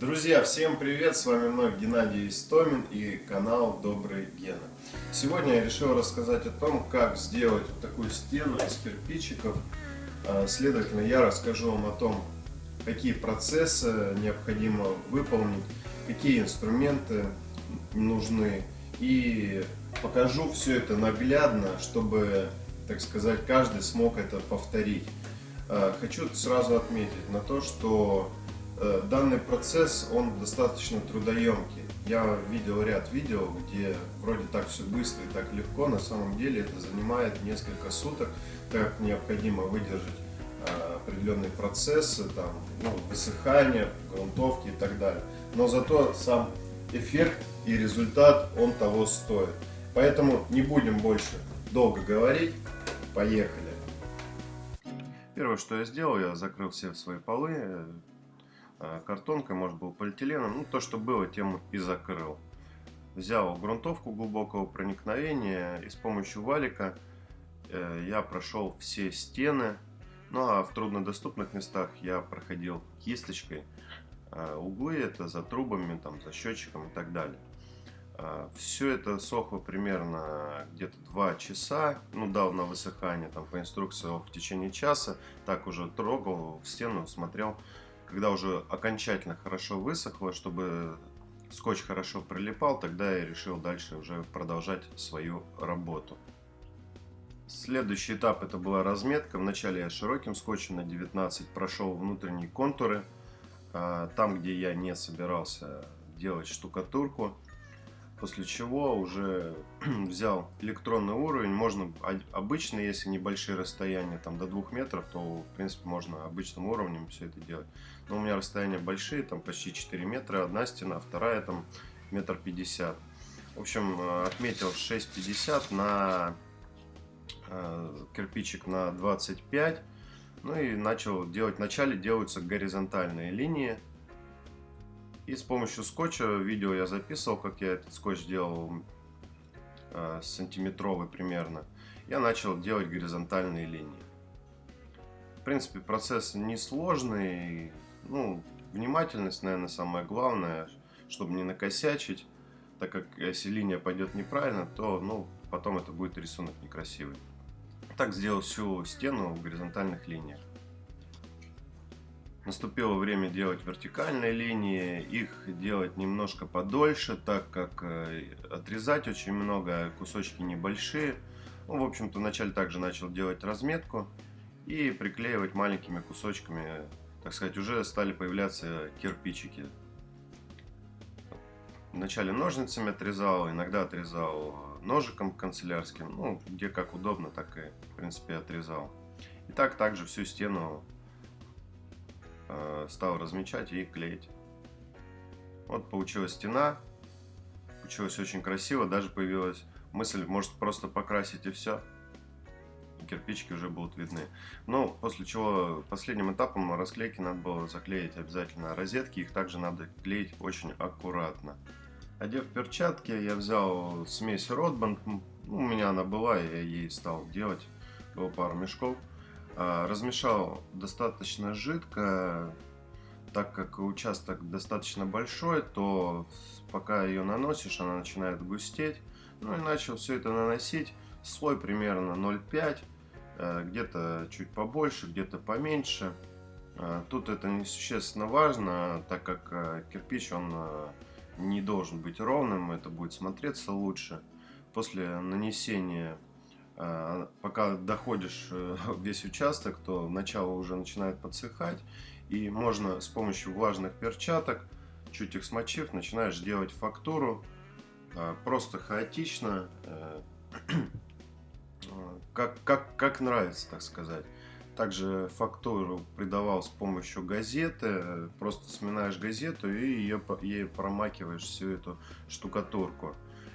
Друзья, всем привет! С вами вновь Геннадий Истомин и канал Добрый Гена. Сегодня я решил рассказать о том, как сделать такую стену из кирпичиков. А, следовательно, я расскажу вам о том, какие процессы необходимо выполнить, какие инструменты нужны и покажу все это наглядно, чтобы, так сказать, каждый смог это повторить. А, хочу сразу отметить на то, что данный процесс, он достаточно трудоемкий. Я видел ряд видео, где вроде так все быстро и так легко, на самом деле это занимает несколько суток, так как необходимо выдержать а, определенные процессы, там, ну, высыхания, грунтовки и так далее. Но зато сам эффект и результат, он того стоит. Поэтому не будем больше долго говорить, поехали. Первое, что я сделал, я закрыл все свои полы э, картонкой, может был полиэтиленом, ну то, что было, тем и закрыл. Взял грунтовку глубокого проникновения и с помощью валика э, я прошел все стены, ну а в труднодоступных местах я проходил кисточкой э, углы, это за трубами, там, за счетчиком и так далее. Все это сохло примерно где-то 2 часа, ну дал на высыхание, там по инструкции в течение часа, так уже трогал стену, смотрел, когда уже окончательно хорошо высохло, чтобы скотч хорошо прилипал, тогда я решил дальше уже продолжать свою работу. Следующий этап это была разметка, вначале я широким скотчем на 19 прошел внутренние контуры, а, там где я не собирался делать штукатурку, После чего уже взял электронный уровень. Можно обычно, если небольшие расстояния, там до 2 метров, то в принципе можно обычным уровнем все это делать. Но у меня расстояния большие, там почти 4 метра, одна стена, вторая там метр пятьдесят. В общем, э, отметил 6,50 на э, кирпичик на 25. Ну и начал делать. Вначале делаются горизонтальные линии и с помощью скотча, видео я записывал, как я этот скотч делал, э, сантиметровый примерно, я начал делать горизонтальные линии. В принципе, процесс несложный, ну, внимательность, наверное, самое главное, чтобы не накосячить, так как если линия пойдет неправильно, то, ну, потом это будет рисунок некрасивый. Так сделал всю стену в горизонтальных линиях. Наступило время делать вертикальные линии, их делать немножко подольше, так как э, отрезать очень много, кусочки небольшие. Ну, в общем-то, вначале также начал делать разметку и приклеивать маленькими кусочками, так сказать, уже стали появляться кирпичики. Вначале ножницами отрезал, иногда отрезал ножиком канцелярским, ну, где как удобно, так и, в принципе, отрезал. И так также всю стену стал размечать и клеить. Вот получилась стена. Получилось очень красиво. Даже появилась мысль, может просто покрасить и все. кирпичики уже будут видны. Но после чего последним этапом расклейки надо было заклеить обязательно розетки. Их также надо клеить очень аккуратно. Одев перчатки, я взял смесь Ротбанд. Ну, у меня она была, я ей стал делать. Было пару мешков. А, размешал достаточно жидко, так как участок достаточно большой, то пока ее наносишь, она начинает густеть. Ну и начал все это наносить. Слой примерно 0,5, э, где-то чуть побольше, где-то поменьше. Э, тут это несущественно важно, так как э, кирпич он не должен быть ровным, это будет смотреться лучше. После нанесения пока доходишь э, весь участок, то начало уже начинает подсыхать. И можно с помощью влажных перчаток, чуть их смочив, начинаешь делать фактуру. А, просто хаотично, э, как, как, как нравится, так сказать. Также фактуру придавал с помощью газеты. Просто сминаешь газету и ее, ей промакиваешь всю эту штукатурку.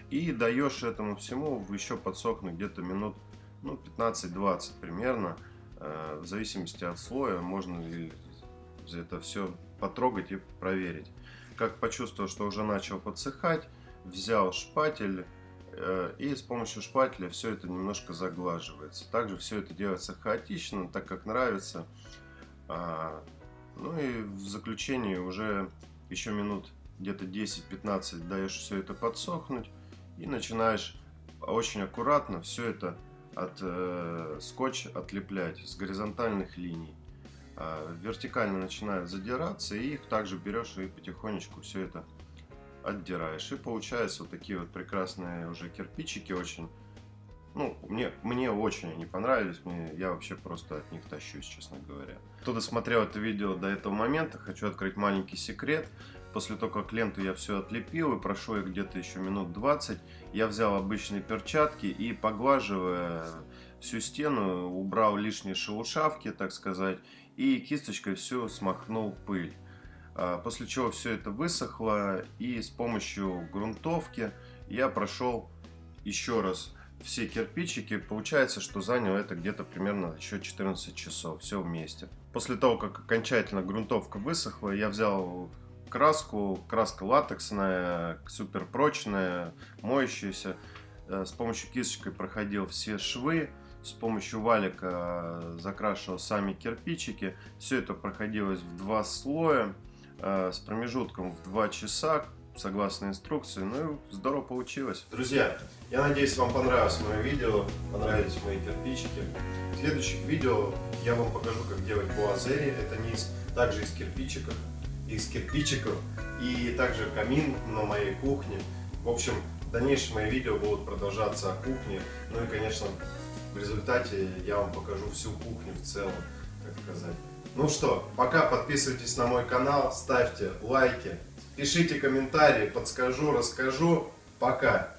И даешь этому всему еще подсохнуть где-то минут ну, 15-20 примерно. Э, в зависимости от слоя можно это все потрогать и проверить. Как почувствовал, что уже начал подсыхать, взял шпатель э, и с помощью шпателя все это немножко заглаживается. Также все это делается хаотично, так как нравится. А, ну и в заключении уже еще минут где-то 10-15 даешь все это подсохнуть и начинаешь очень аккуратно все это от э, скотч отлеплять с горизонтальных линий. Э, вертикально начинают задираться и их также берешь и потихонечку все это отдираешь. И получаются вот такие вот прекрасные уже кирпичики очень ну, мне, мне очень они понравились, мне, я вообще просто от них тащусь, честно говоря. Кто досмотрел это видео до этого момента, хочу открыть маленький секрет. После того, как ленту я все отлепил и прошло их где-то еще минут 20, я взял обычные перчатки и поглаживая всю стену, убрал лишние шелушавки, так сказать, и кисточкой все смахнул пыль. А, после чего все это высохло и с помощью грунтовки я прошел еще раз все кирпичики, получается, что заняло это где-то примерно еще 14 часов, все вместе. После того, как окончательно грунтовка высохла, я взял краску, краска латексная, супер прочная, моющаяся. Э, с помощью кисточкой проходил все швы, с помощью валика закрашивал сами кирпичики. Все это проходилось в два слоя, э, с промежутком в 2 часа, согласно инструкции. Ну и здорово получилось. Друзья, я надеюсь, вам понравилось мое видео, понравились мои кирпичики. В следующих видео я вам покажу, как делать буазери. Это низ также из кирпичиков, из кирпичиков и также камин на моей кухне. В общем, дальнейшие мои видео будут продолжаться о кухне. Ну и, конечно, в результате я вам покажу всю кухню в целом, так сказать. Ну что, пока подписывайтесь на мой канал, ставьте лайки, Пишите комментарии, подскажу, расскажу. Пока!